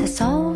that's all